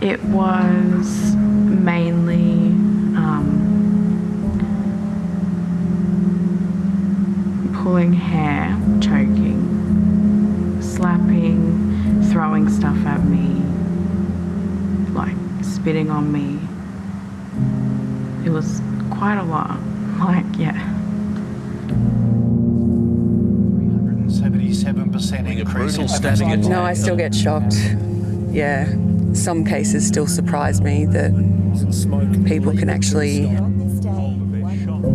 It was mainly um, pulling hair, choking, slapping, throwing stuff at me, like spitting on me. It was quite a lot. Like, yeah. 377% increase in stabbing at No, I still get shocked. Yeah. Some cases still surprise me that people can actually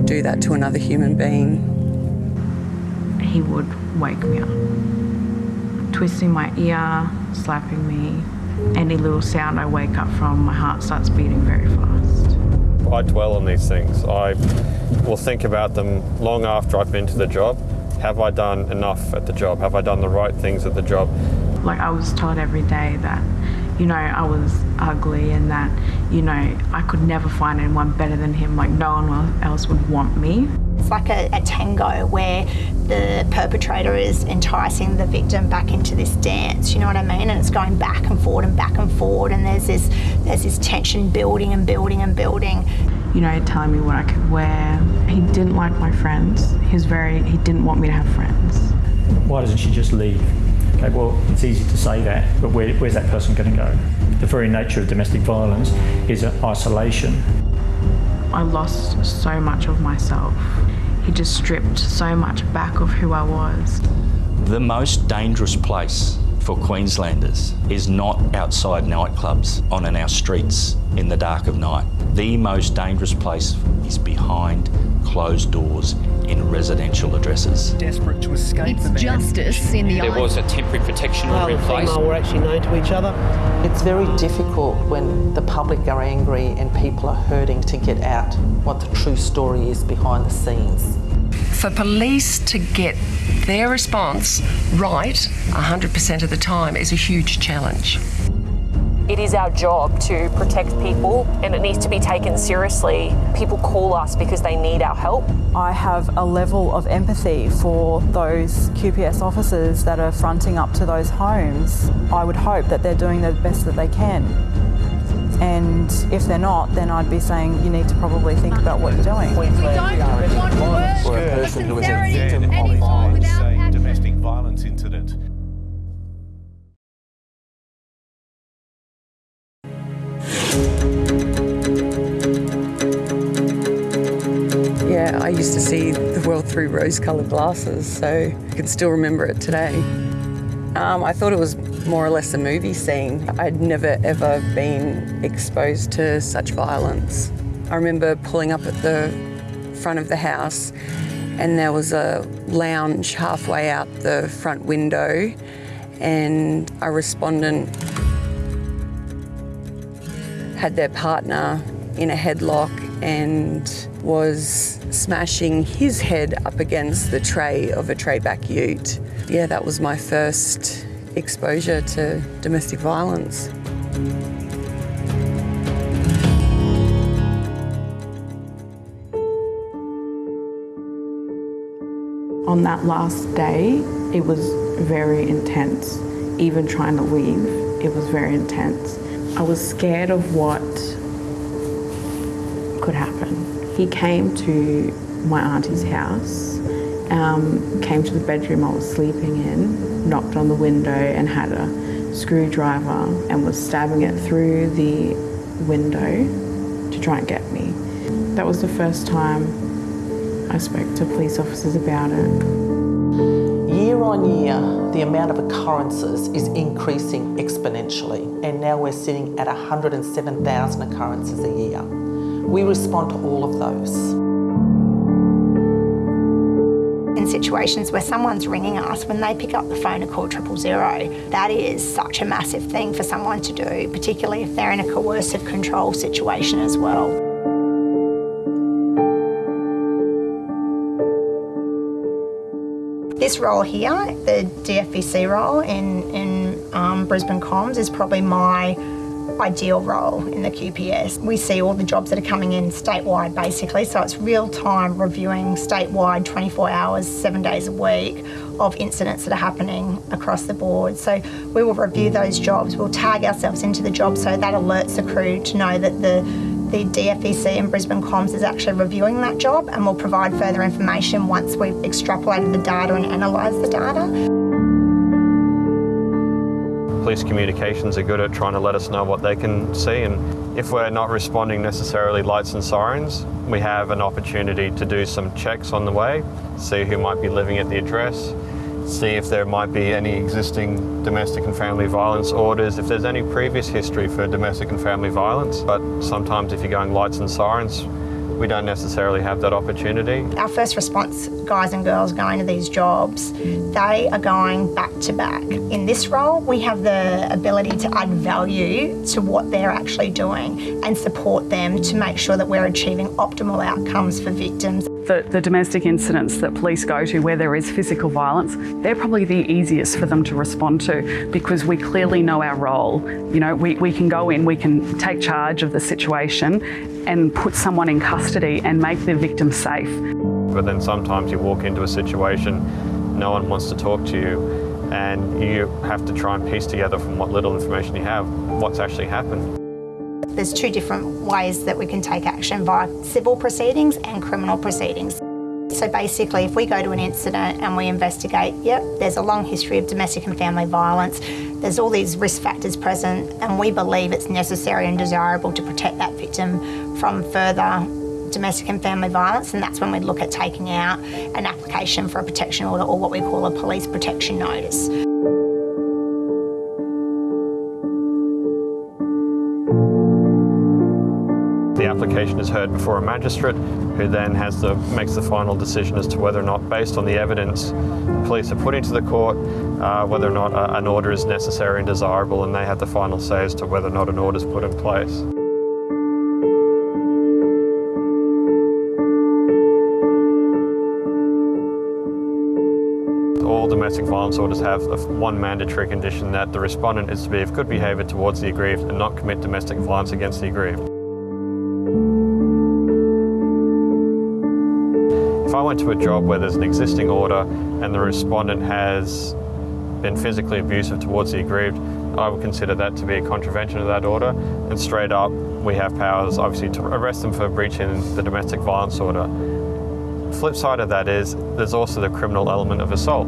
do that to another human being. He would wake me up, twisting my ear, slapping me. Any little sound I wake up from, my heart starts beating very fast. I dwell on these things. I will think about them long after I've been to the job. Have I done enough at the job? Have I done the right things at the job? Like I was told every day that, you know, I was ugly and that, you know, I could never find anyone better than him. Like no one else would want me. It's like a, a tango where the perpetrator is enticing the victim back into this dance, you know what I mean? And it's going back and forward and back and forward and there's this there's this tension building and building and building. You know, telling me what I could wear. He didn't like my friends. He was very he didn't want me to have friends. Why doesn't she just leave? Okay, well, it's easy to say that, but where, where's that person going to go? The very nature of domestic violence is isolation. I lost so much of myself. He just stripped so much back of who I was. The most dangerous place for Queenslanders is not outside nightclubs, on in our streets in the dark of night. The most dangerous place is behind closed doors in residential addresses. Desperate to escape It's the man. justice in the There eyes. was a temporary protection order in place. female were actually known to each other. It's very difficult when the public are angry and people are hurting to get out what the true story is behind the scenes. For police to get their response right 100% of the time is a huge challenge. It is our job to protect people and it needs to be taken seriously. People call us because they need our help. I have a level of empathy for those QPS officers that are fronting up to those homes. I would hope that they're doing the best that they can. And if they're not, then I'd be saying you need to probably think about what you're doing. For a person who is a victim of a domestic violence incident. Through rose coloured glasses, so I can still remember it today. Um, I thought it was more or less a movie scene. I'd never ever been exposed to such violence. I remember pulling up at the front of the house and there was a lounge halfway out the front window and a respondent had their partner in a headlock and was smashing his head up against the tray of a tray back ute. Yeah, that was my first exposure to domestic violence. On that last day, it was very intense. Even trying to leave, it was very intense. I was scared of what could happen. He came to my auntie's house, um, came to the bedroom I was sleeping in, knocked on the window and had a screwdriver and was stabbing it through the window to try and get me. That was the first time I spoke to police officers about it. Year on year, the amount of occurrences is increasing exponentially, and now we're sitting at 107,000 occurrences a year. We respond to all of those. In situations where someone's ringing us, when they pick up the phone to call triple zero, that is such a massive thing for someone to do, particularly if they're in a coercive control situation as well. This role here, the DFVC role in, in um, Brisbane Comms, is probably my ideal role in the QPS. We see all the jobs that are coming in statewide basically, so it's real time reviewing statewide 24 hours, seven days a week of incidents that are happening across the board. So we will review those jobs, we'll tag ourselves into the job so that alerts the crew to know that the the DFVC and Brisbane Comms is actually reviewing that job and will provide further information once we've extrapolated the data and analysed the data. Police communications are good at trying to let us know what they can see and if we're not responding necessarily lights and sirens, we have an opportunity to do some checks on the way, see who might be living at the address, see if there might be any existing domestic and family violence orders, if there's any previous history for domestic and family violence. But sometimes if you're going lights and sirens, we don't necessarily have that opportunity. Our first response guys and girls going to these jobs, they are going back to back. In this role, we have the ability to add value to what they're actually doing and support them to make sure that we're achieving optimal outcomes for victims. The, the, domestic incidents that police go to where there is physical violence, they're probably the easiest for them to respond to because we clearly know our role. You know, we, we can go in, we can take charge of the situation and put someone in custody and make the victim safe. But then sometimes you walk into a situation, no one wants to talk to you, and you have to try and piece together from what little information you have what's actually happened. There's two different ways that we can take action via civil proceedings and criminal proceedings. So basically, if we go to an incident and we investigate, yep, there's a long history of domestic and family violence, there's all these risk factors present, and we believe it's necessary and desirable to protect that victim from further domestic and family violence, and that's when we look at taking out an application for a protection order or what we call a police protection notice. Application is heard before a magistrate who then has the, makes the final decision as to whether or not, based on the evidence police are putting to the court, uh, whether or not a, an order is necessary and desirable, and they have the final say as to whether or not an order is put in place. all domestic violence orders have one mandatory condition that the respondent is to be of good behaviour towards the aggrieved and not commit domestic violence against the aggrieved. Went to a job where there's an existing order and the respondent has been physically abusive towards the aggrieved, I would consider that to be a contravention of that order and straight up we have powers obviously to arrest them for breaching the domestic violence order. Flip side of that is there's also the criminal element of assault.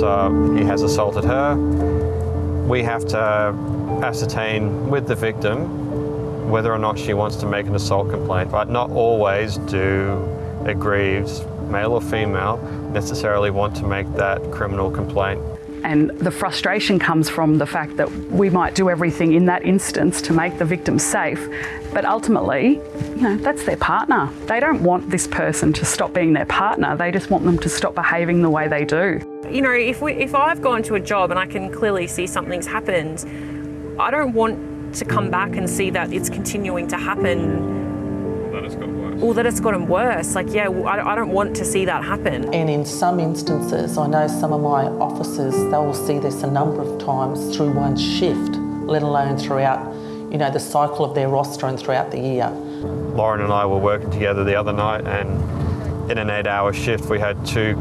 So he has assaulted her. We have to ascertain with the victim whether or not she wants to make an assault complaint, but not always do aggrieved, male or female, necessarily want to make that criminal complaint. And the frustration comes from the fact that we might do everything in that instance to make the victim safe, but ultimately, you know, that's their partner. They don't want this person to stop being their partner, they just want them to stop behaving the way they do. You know, if, we, if I've gone to a job and I can clearly see something's happened, I don't want to come back and see that it's continuing to happen that it's got worse. Or that it's gotten worse. Like, yeah, I don't want to see that happen. And in some instances, I know some of my officers, they will see this a number of times through one shift, let alone throughout, you know, the cycle of their roster and throughout the year. Lauren and I were working together the other night and in an eight hour shift we had two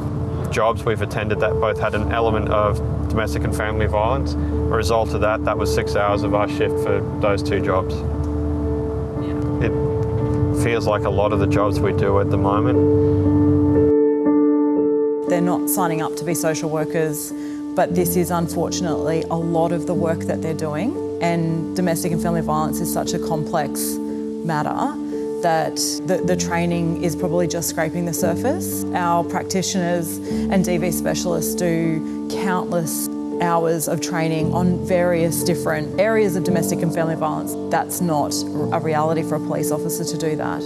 jobs we've attended that both had an element of domestic and family violence. A result of that, that was six hours of our shift for those two jobs. It feels like a lot of the jobs we do at the moment. They're not signing up to be social workers, but this is unfortunately a lot of the work that they're doing. And domestic and family violence is such a complex matter that the, the, training is probably just scraping the surface. Our practitioners and DV specialists do countless hours of training on various different areas of domestic and family violence. That's not a reality for a police officer to do that.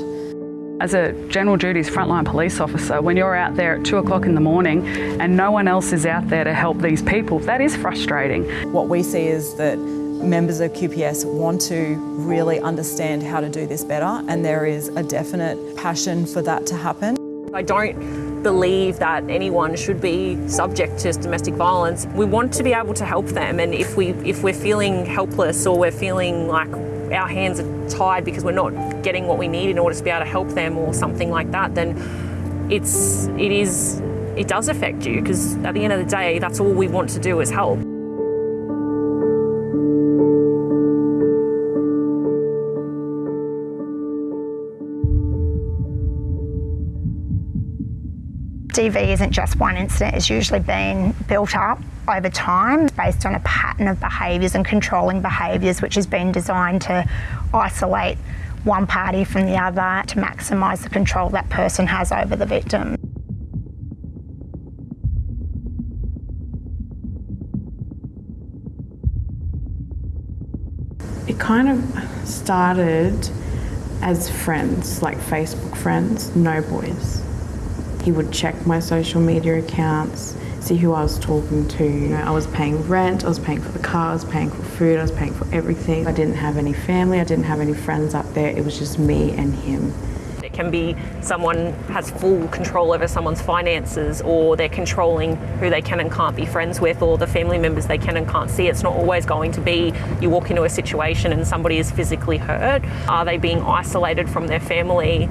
As a general duties frontline police officer, when you're out there at two o'clock in the morning and no one else is out there to help these people, that is frustrating. What we see is that members of QPS want to really understand how to do this better and there is a definite passion for that to happen. I don't believe that anyone should be subject to domestic violence. We want to be able to help them and if we if we're feeling helpless or we're feeling like our hands are tied because we're not getting what we need in order to be able to help them or something like that, then it's it is it does affect you because at the end of the day that's all we want to do is help. DV isn't just one incident, it's usually been built up over time based on a pattern of behaviours and controlling behaviours which has been designed to isolate one party from the other to maximise the control that person has over the victim. It kind of started as friends, like Facebook friends, no boys. He would check my social media accounts, see who I was talking to. You know, I was paying rent, I was paying for the car, I was paying for food, I was paying for everything. I didn't have any family, I didn't have any friends up there. It was just me and him. It can be someone has full control over someone's finances or they're controlling who they can and can't be friends with or the family members they can and can't see. It's not always going to be you walk into a situation and somebody is physically hurt. Are they being isolated from their family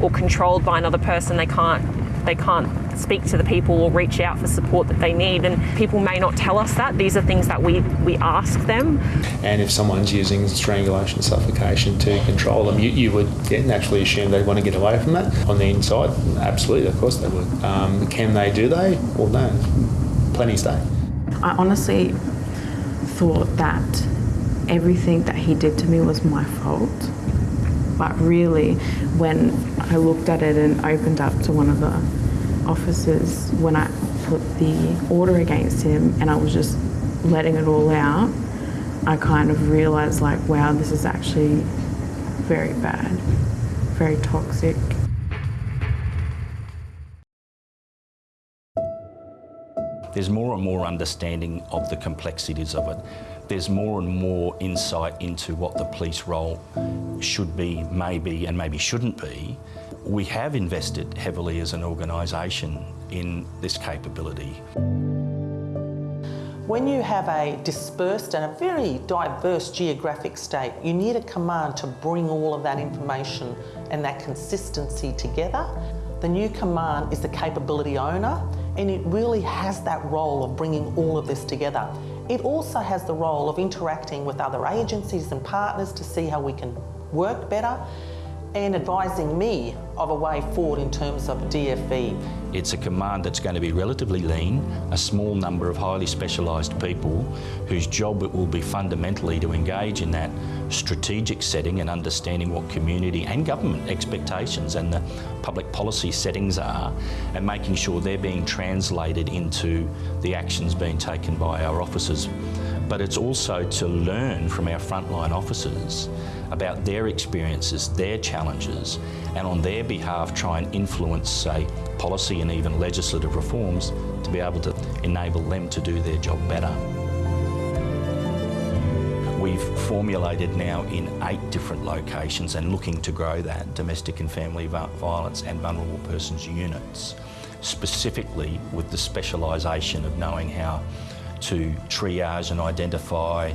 or controlled by another person they can't they can't speak to the people or reach out for support that they need and people may not tell us that. These are things that we we ask them. And if someone's using strangulation suffocation to control them you, you would yeah, naturally assume they want to get away from it on the inside. Absolutely of course they would. Um, can they do they? Well no. Plenty stay. I honestly thought that everything that he did to me was my fault. But really when I looked at it and opened up to one of the officers when I put the order against him and I was just letting it all out, I kind of realized like, wow, this is actually very bad, very toxic. There's more and more understanding of the complexities of it. There's more and more insight into what the police role should be, may be and maybe shouldn't be. We have invested heavily as an organisation in this capability. When you have a dispersed and a very diverse geographic state, you need a command to bring all of that information and that consistency together. The new command is the capability owner and it really has that role of bringing all of this together. It also has the role of interacting with other agencies and partners to see how we can work better and advising me of a way forward in terms of DFV. It's a command that's going to be relatively lean, a small number of highly specialised people whose job it will be fundamentally to engage in that strategic setting and understanding what community and government expectations and the public policy settings are and making sure they're being translated into the actions being taken by our officers. But it's also to learn from our frontline officers about their experiences, their challenges, and on their behalf try and influence, say, policy and even legislative reforms to be able to enable them to do their job better. We've formulated now in eight different locations and looking to grow that domestic and family violence and vulnerable persons units, specifically with the specialisation of knowing how to triage and identify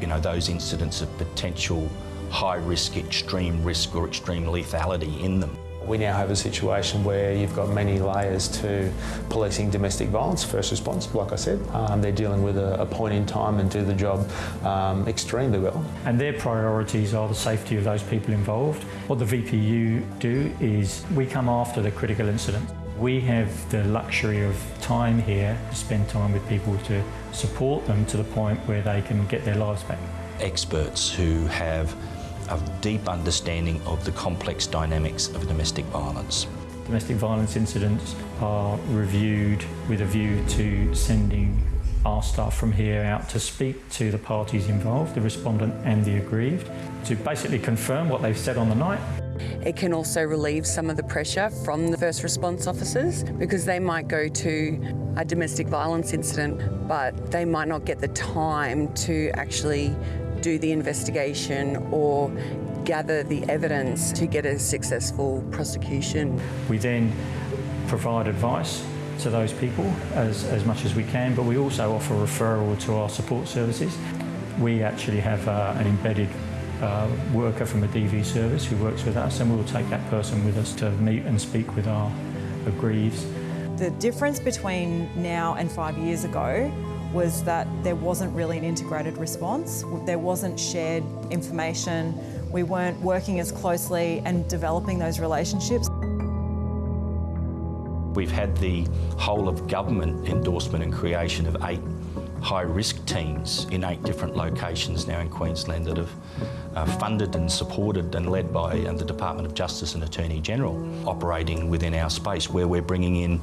you know, those incidents of potential high risk, extreme risk or extreme lethality in them. We now have a situation where you've got many layers to policing domestic violence, first response, like I said. Um, they're dealing with a, a, point in time and do the job um, extremely well. And their priorities are the safety of those people involved. What the VPU do is we come after the critical incident. We have the luxury of time here to spend time with people to support them to the point where they can get their lives back. Experts who have a deep understanding of the complex dynamics of domestic violence. Domestic violence incidents are reviewed with a view to sending our staff from here out to speak to the parties involved, the respondent and the aggrieved, to basically confirm what they've said on the night. It can also relieve some of the pressure from the first response officers because they might go to a domestic violence incident but they might not get the time to actually do the investigation or gather the evidence to get a successful prosecution. We then provide advice to those people as, as much as we can, but we also offer referral to our support services. We actually have uh, an embedded uh, worker from a DV service who works with us, and we'll take that person with us to meet and speak with our aggrieved. The difference between now and five years ago was that there wasn't really an integrated response. There wasn't shared information. We weren't working as closely and developing those relationships. We've had the whole of government endorsement and creation of eight high risk teams in eight different locations now in Queensland that have uh, funded and supported and led by uh, the Department of Justice and Attorney General operating within our space where we're bringing in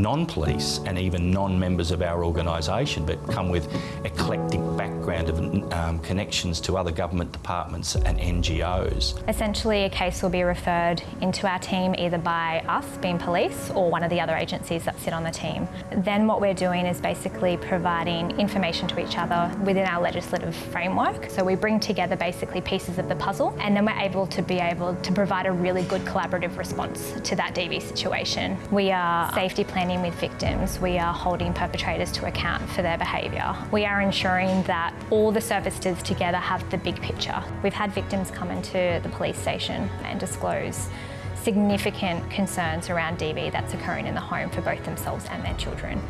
non-police and even non-members of our organisation but come with eclectic background of um, connections to other government departments and NGOs. Essentially a case will be referred into our team either by us being police or one of the other agencies that sit on the team. Then what we're doing is basically providing information to each other within our legislative framework. So we bring together basically pieces of the puzzle and then we're able to be able to provide a really good collaborative response to that DV situation. We are safety planning with victims, we are holding perpetrators to account for their behaviour. We are ensuring that all the services together have the big picture. We've had victims come into the police station and disclose significant concerns around DV that's occurring in the home for both themselves and their children.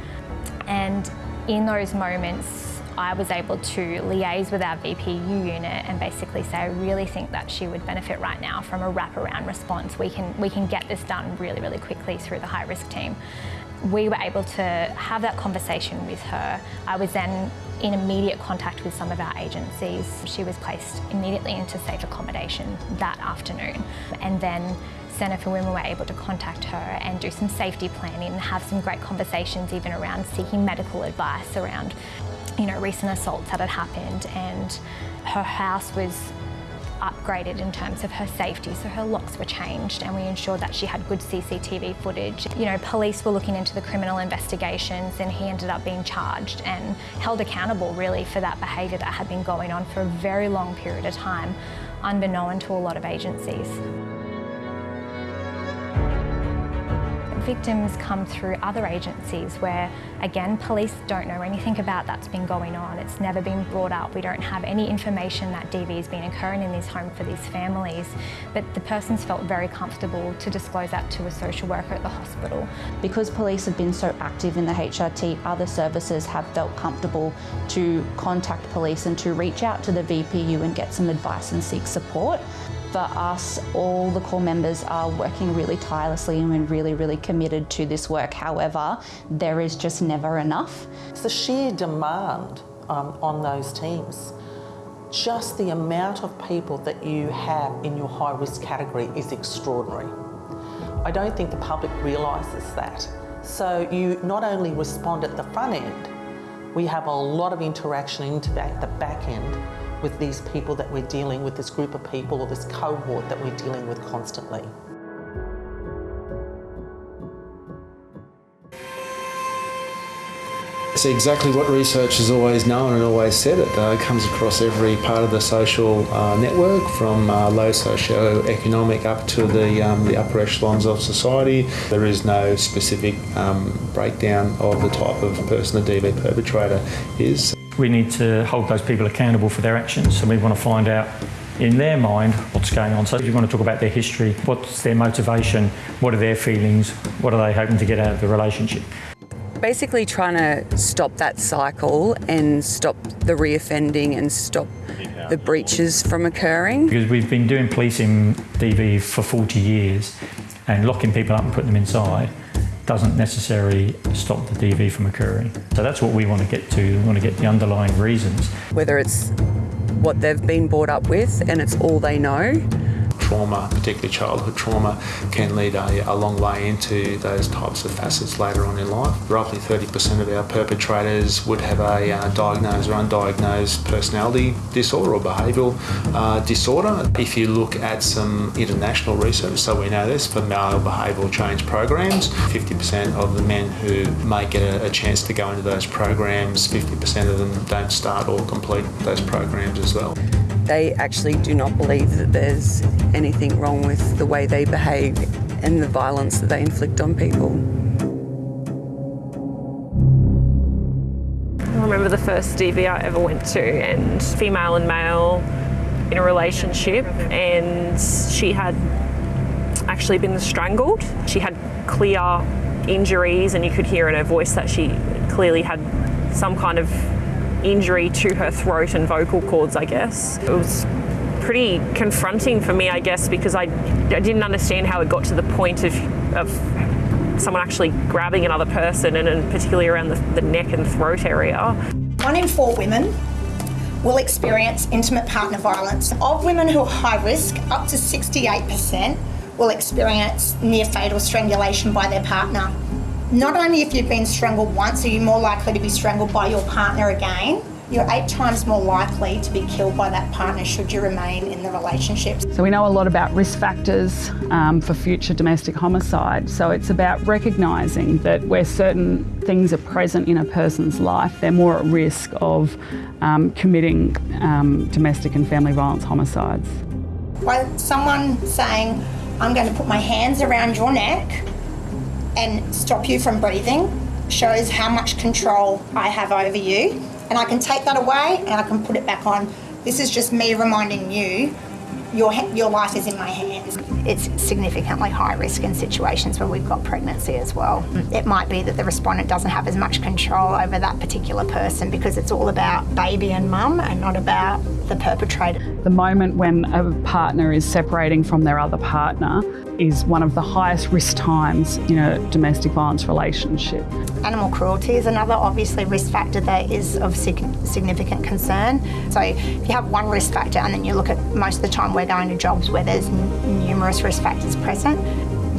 And in those moments, I was able to liaise with our VPU unit and basically say, I really think that she would benefit right now from a wraparound response. We can, we can get this done really, really quickly through the high risk team. We were able to have that conversation with her. I was then in immediate contact with some of our agencies. She was placed immediately into safe accommodation that afternoon. And then Centre for Women were able to contact her and do some safety planning and have some great conversations even around seeking medical advice around you know, recent assaults that had happened and her house was upgraded in terms of her safety, so her locks were changed and we ensured that she had good CCTV footage. You know, police were looking into the criminal investigations and he ended up being charged and held accountable really for that behaviour that had been going on for a very long period of time, unbeknown to a lot of agencies. Victims come through other agencies where, again, police don't know anything about that's been going on. It's never been brought up. We don't have any information that DV has been occurring in this home for these families. But the person's felt very comfortable to disclose that to a social worker at the hospital. Because police have been so active in the HRT, other services have felt comfortable to contact police and to reach out to the VPU and get some advice and seek support for us, all the core members are working really tirelessly and we're really, really committed to this work. However, there is just never enough. It's the sheer demand um, on those teams. Just the amount of people that you have in your high risk category is extraordinary. I don't think the public realises that. So you not only respond at the front end, we have a lot of interaction into the back end with these people that we're dealing with, this group of people or this cohort that we're dealing with constantly. It's exactly what research has always known and always said. It uh, comes across every part of the social uh, network, from uh, low socio-economic up to the, um, the upper echelons of society. There is no specific um, breakdown of the type of person the DV perpetrator is. We need to hold those people accountable for their actions and we want to find out in their mind what's going on. So if you want to talk about their history, what's their motivation, what are their feelings, what are they hoping to get out of the relationship. Basically trying to stop that cycle and stop the reoffending and stop the breaches from occurring. Because we've been doing policing DV for 40 years and locking people up and putting them inside doesn't necessarily stop the DV from occurring. So that's what we want to get to. We want to get the underlying reasons. Whether it's what they've been brought up with and it's all they know, trauma, particularly childhood trauma, can lead a, a, long way into those types of facets later on in life. Roughly 30% of our perpetrators would have a uh, diagnosed or undiagnosed personality disorder or behavioural uh, disorder. If you look at some international research, so we know this for male behavioural change programs, 50% of the men who may get a, a chance to go into those programs, 50% of them don't start or complete those programs as well. They actually do not believe that there's anything wrong with the way they behave and the violence that they inflict on people. I remember the first DV I ever went to, and female and male in a relationship, and she had actually been strangled. She had clear injuries, and you could hear in her voice that she clearly had some kind of injury to her throat and vocal cords, I guess. It was pretty confronting for me, I guess, because I, I didn't understand how it got to the point of, of someone actually grabbing another person, and, particularly around the, the neck and throat area. One in four women will experience intimate partner violence. Of women who are high risk, up to 68% will experience near fatal strangulation by their partner. Not only if you've been strangled once are you more likely to be strangled by your partner again, you're eight times more likely to be killed by that partner should you remain in the relationship. So we know a lot about risk factors um, for future domestic homicide. So it's about recognising that where certain things are present in a person's life, they're more at risk of um, committing um, domestic and family violence homicides. By someone saying, I'm going to put my hands around your neck and stop you from breathing shows how much control I have over you and I can take that away and I can put it back on. This is just me reminding you your, your life is in my hands. It's significantly high risk in situations where we've got pregnancy as well. Hmm. It might be that the respondent doesn't have as much control over that particular person because it's all about baby and mum and not about the perpetrator. The moment when a partner is separating from their other partner is one of the highest risk times in a domestic violence relationship. Animal cruelty is another obviously risk factor that is of significant concern. So if you have one risk factor and then you look at most of the time we're going to jobs where there's numerous risk factors present,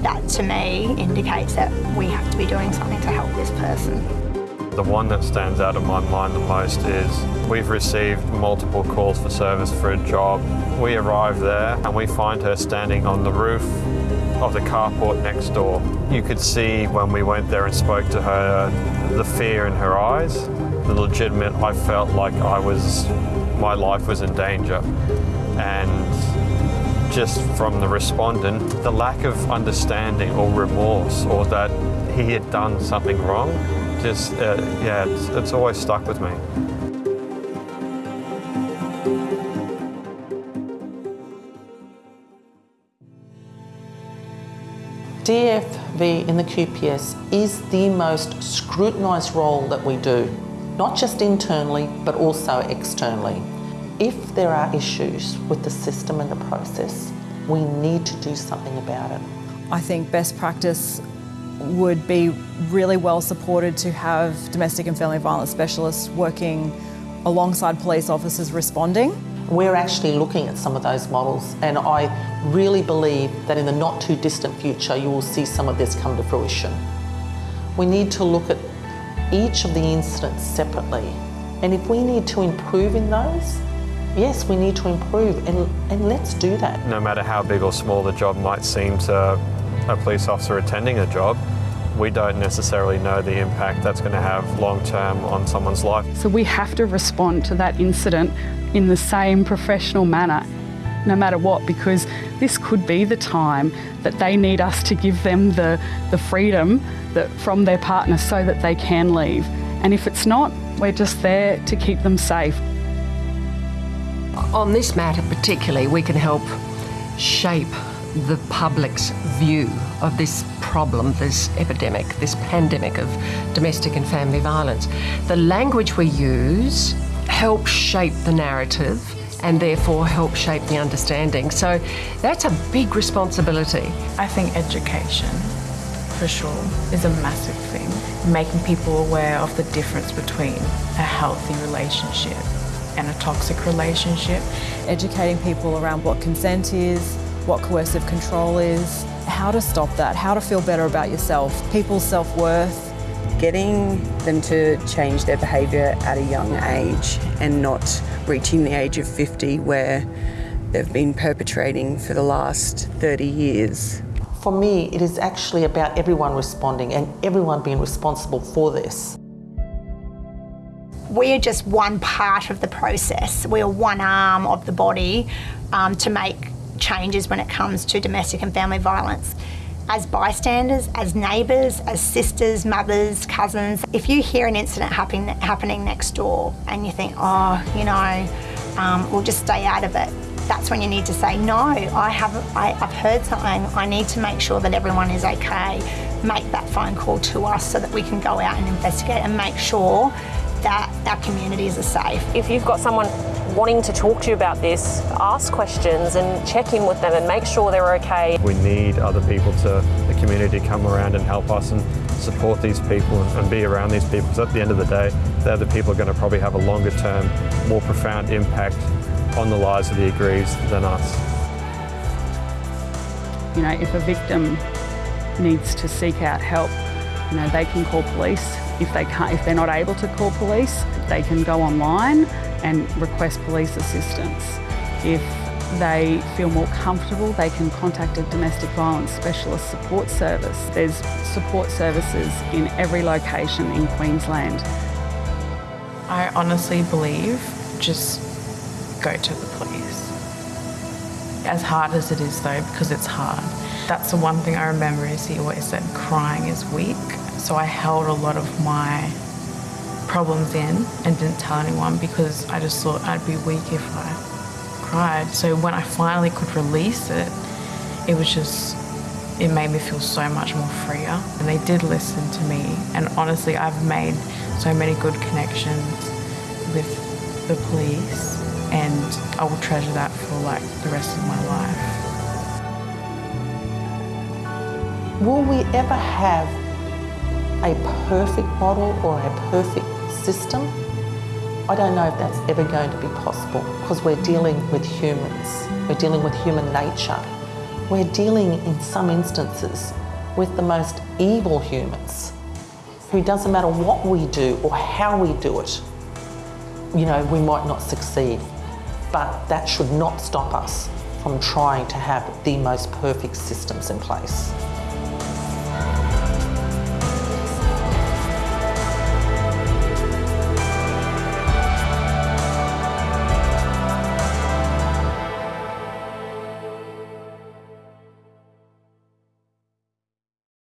that to me indicates that we have to be doing something to help this person. The one that stands out in my mind the most is we've received multiple calls for service for a job. We arrive there and we find her standing on the roof of the carport next door. You could see when we went there and spoke to her the fear in her eyes, the legitimate, I felt like I was, my life was in danger. And just from the respondent, the lack of understanding or remorse or that he had done something wrong, just, uh, yeah, it's, it's always stuck with me. DFV in the QPS is the most scrutinised role that we do, not just internally but also externally. If there are issues with the system and the process, we need to do something about it. I think best practice would be really well supported to have domestic and family violence specialists working alongside police officers responding. We're actually looking at some of those models and I really believe that in the not too distant future you will see some of this come to fruition. We need to look at each of the incidents separately and if we need to improve in those, yes, we need to improve and, and let's do that. No matter how big or small the job might seem to a police officer attending a job, we don't necessarily know the impact that's going to have long term on someone's life. So we have to respond to that incident in the same professional manner, no matter what, because this could be the time that they need us to give them the, the freedom that, from their partner so that they can leave. And if it's not, we're just there to keep them safe. On this matter particularly, we can help shape the public's view of this problem, this epidemic, this pandemic of domestic and family violence. The language we use helps shape the narrative and therefore help shape the understanding. So that's a big responsibility. I think education, for sure, is a massive thing. Making people aware of the difference between a healthy relationship and a toxic relationship. Educating people around what consent is, what coercive control is, how to stop that, how to feel better about yourself, people's self-worth. Getting them to change their behaviour at a young age and not reaching the age of 50 where they've been perpetrating for the last 30 years. For me, it is actually about everyone responding and everyone being responsible for this. We are just one part of the process. We are one arm of the body um, to make changes when it comes to domestic and family violence. As bystanders, as neighbours, as sisters, mothers, cousins, if you hear an incident happen, happening next door and you think, oh, you know, um, we'll just stay out of it, that's when you need to say, no, I have, I, I've heard something, I need to make sure that everyone is okay. Make that phone call to us so that we can go out and investigate and make sure that our communities are safe. If you've got someone wanting to talk to you about this, ask questions and check in with them and make sure they're okay. We need other people to, the community to come around and help us and support these people and, and be around these people because at the end of the day, they're the people who are going to probably have a longer term, more profound impact on the lives of the aggrieved than us. You know, if a victim needs to seek out help, you know, they can call police. If they can't, if they're not able to call police, they can go online and request police assistance. If they feel more comfortable, they can contact a domestic violence specialist support service. There's support services in every location in Queensland. I honestly believe just go to the police. As hard as it is though, because it's hard. That's the one thing I remember is he always said crying is weak. So I held a lot of my problems in and didn't tell anyone because I just thought I'd be weak if I cried. So when I finally could release it, it was just, it made me feel so much more freer. And they did listen to me. And honestly, I've made so many good connections with the police and I will treasure that for like the rest of my life. Will we ever have a perfect model or a perfect system? I don't know if that's ever going to be possible because we're dealing with humans. We're dealing with human nature. We're dealing in some instances with the most evil humans who doesn't matter what we do or how we do it, you know, we might not succeed. But that should not stop us from trying to have the most perfect systems in place.